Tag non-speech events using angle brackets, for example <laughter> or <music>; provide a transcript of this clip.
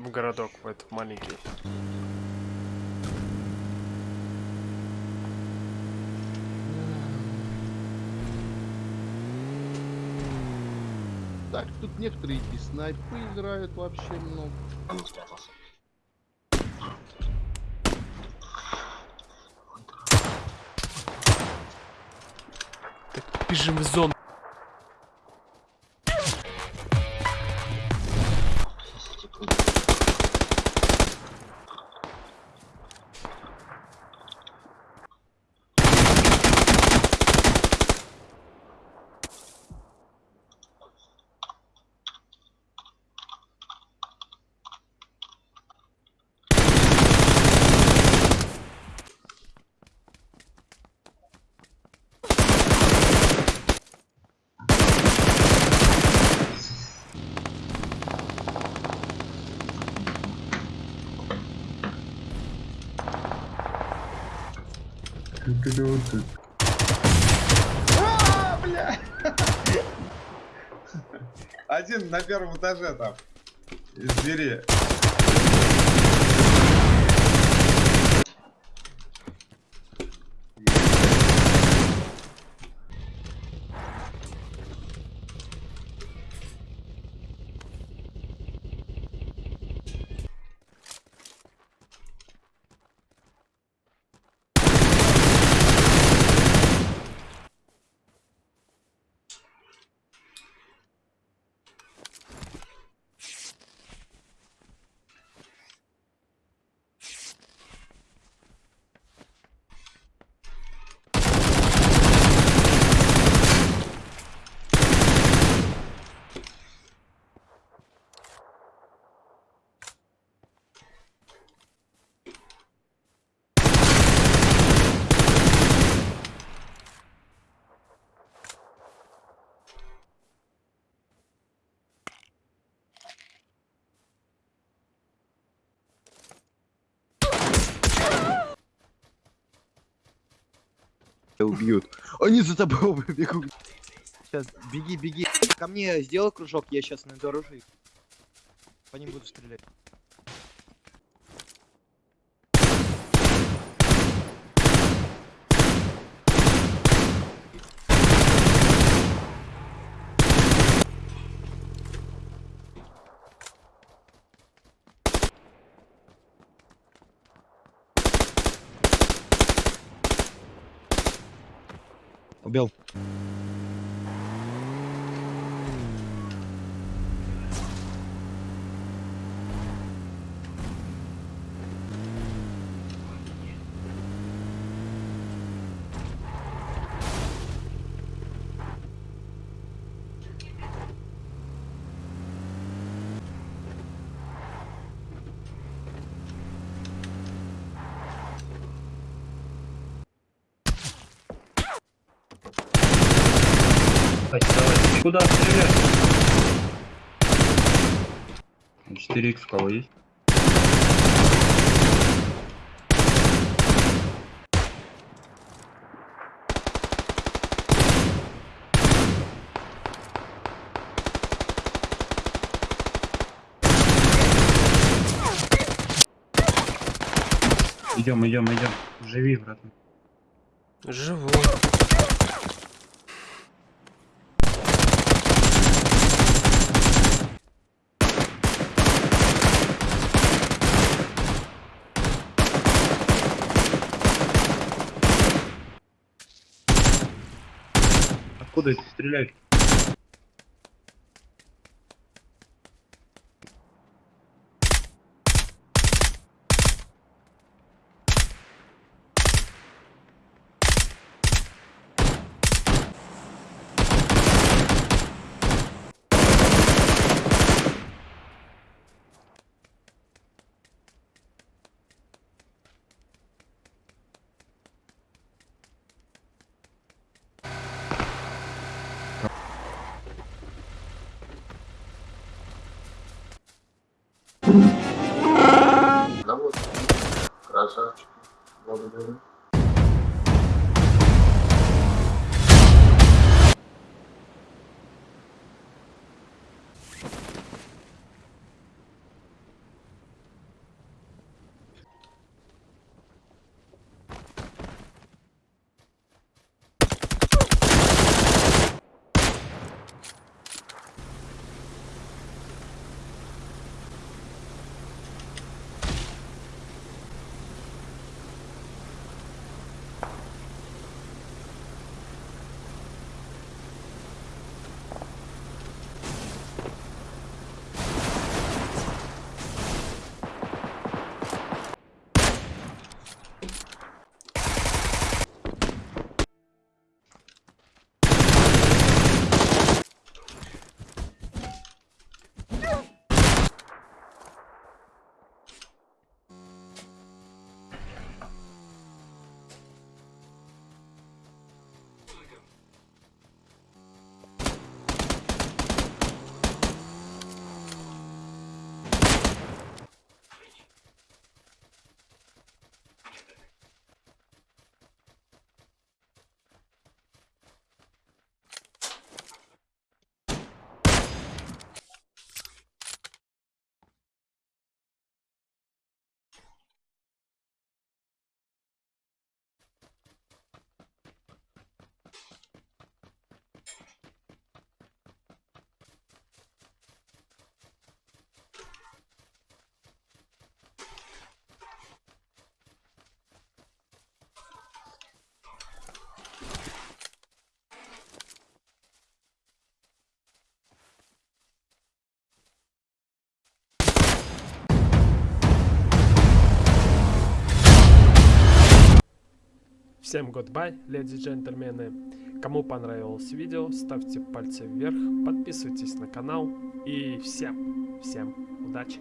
в городок, в этот маленький. Так, тут некоторые и снайпы играют вообще много. Он спрятался. Так, бежим в зону. А, бля! <laughs> Один на первом этаже там. Из двери. Убьют. Они за тобой бегут. Сейчас, беги, беги. Ко мне сделай кружок, я сейчас найду оружие. По ним буду стрелять. Убил. Куда стрелять? 4х у кого есть? Идем, идем, идем. Живи, братан. Живой. Откуда это стреляют? Всем goodbye, леди и джентльмены. Кому понравилось видео, ставьте пальцы вверх, подписывайтесь на канал и всем, всем удачи.